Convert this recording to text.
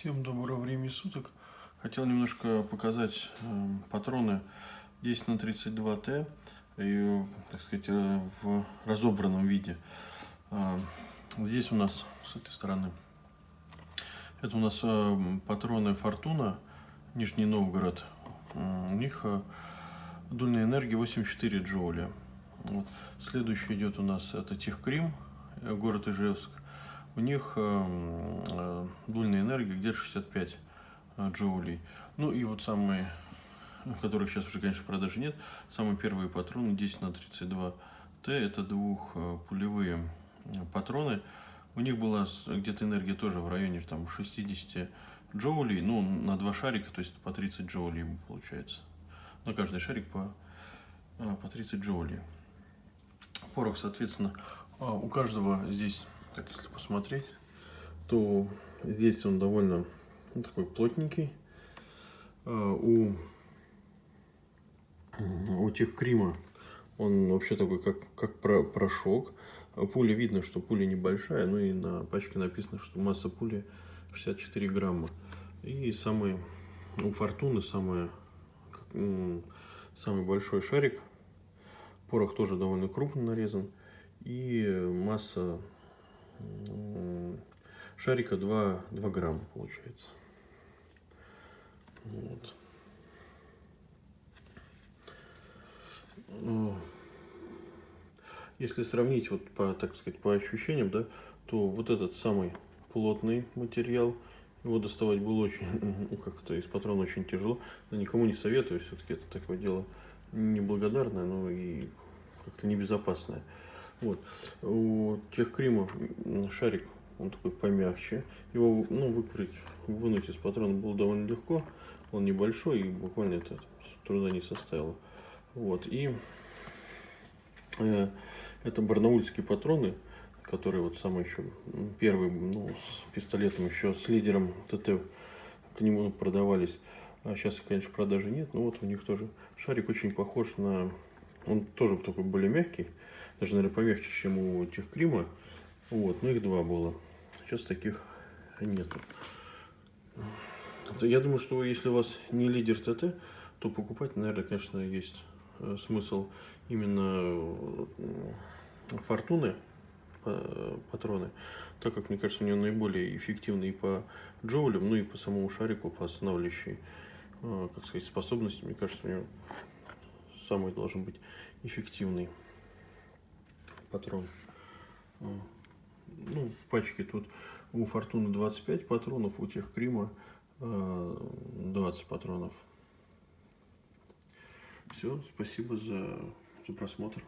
Всем доброго времени суток. Хотел немножко показать э, патроны 10 на 32 Т и, так сказать, э, в разобранном виде. Э, здесь у нас с этой стороны это у нас э, патроны Фортуна Нижний Новгород. У них э, дульная энергия 84 джоуля. Вот. Следующий идет у нас это Техкрим, э, город Ижевск у них дульная энергия где-то 65 э, джоулей. Ну и вот самые, которых сейчас уже, конечно, в продаже нет, самые первые патроны 10 на 32 Т, это двухпулевые патроны. У них была где-то энергия тоже в районе там, 60 джоулей, ну, на два шарика, то есть по 30 джоулей получается. На каждый шарик по, по 30 джоулей. Порох, соответственно, у каждого здесь так если посмотреть, то здесь он довольно ну, такой плотненький. А, у, у тех Крима он вообще такой, как, как порошок. Пуля видно, что пуля небольшая, ну и на пачке написано, что масса пули 64 грамма. И самый, у Фортуны самый, самый большой шарик. Порох тоже довольно крупно нарезан. И масса шарика 2, 2 грамма получается. Вот. Ну, если сравнить вот по, так сказать, по ощущениям, да, то вот этот самый плотный материал, его доставать было очень, ну, как-то из патрона очень тяжело. Но никому не советую, все-таки это такое дело неблагодарное, но и как-то небезопасное. Вот. У тех кремов шарик, он такой помягче. Его ну, выкрыть, вынуть из патрона было довольно легко. Он небольшой и буквально это труда не составило. Вот. И э, это барнаульские патроны, которые вот самые еще первые, ну, с пистолетом еще, с лидером ТТ к нему продавались. А сейчас, конечно, продажи нет, но вот у них тоже шарик очень похож на он тоже такой более мягкий, даже, наверное, помягче, чем у тех Крима. Вот, но их два было. Сейчас таких нету. Я думаю, что если у вас не лидер ТТ, то покупать, наверное, конечно, есть э, смысл именно э, фортуны патроны, так как, мне кажется, у него наиболее эффективный и по джоулям, ну и по самому шарику, по останавливающей, э, как сказать, способности, мне кажется, у него самый должен быть эффективный патрон. Ну, в пачке тут у Фортуны 25 патронов, у тех Крима 20 а, патронов. Все, спасибо за, за просмотр.